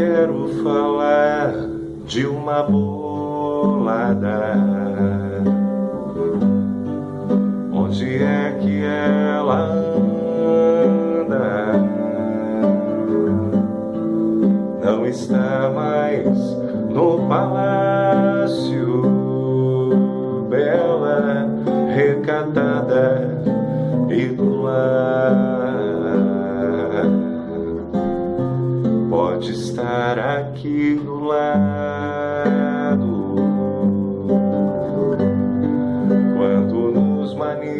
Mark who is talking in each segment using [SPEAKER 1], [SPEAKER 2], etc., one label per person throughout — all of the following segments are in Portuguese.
[SPEAKER 1] quero falar de uma bolada. Onde é que ela anda? Não está mais no palácio, bela, recatada e do pode estar aqui do lado. Quando nos manifestamos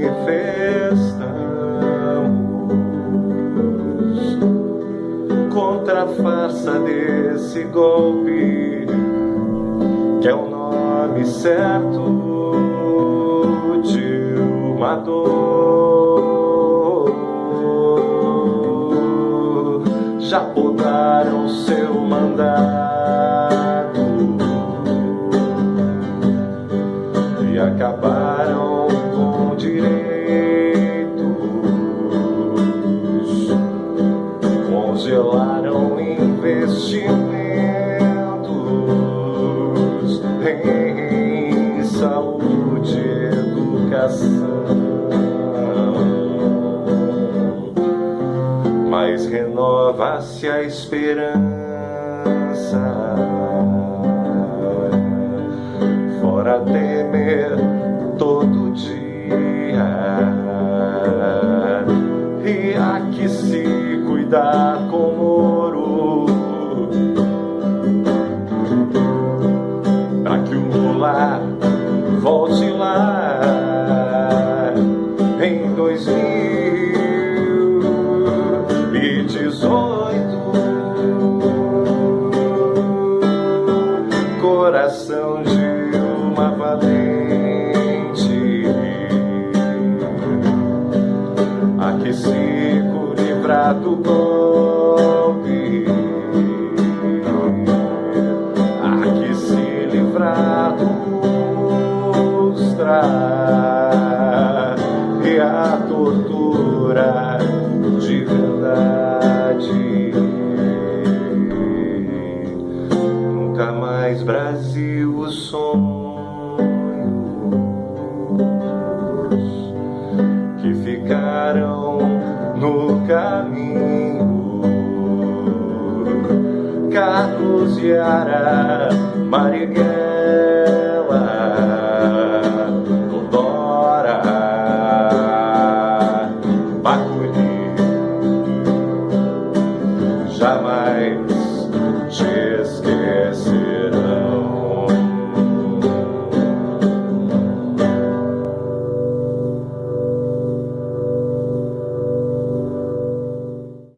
[SPEAKER 1] contra a farsa desse golpe que é o nome certo de uma dor já podaram seu mandato e acabaram com direitos, congelaram investimentos mas renova-se a esperança. Fora temer todo dia. E há que se cuidar com ouro. Para que o mular volte lá. Em dois mil golpe A que se livrar dos e a tortura de verdade. Nunca mais Brasil os sonhos Carlos e Ara, Marighella jamais te esquecerão.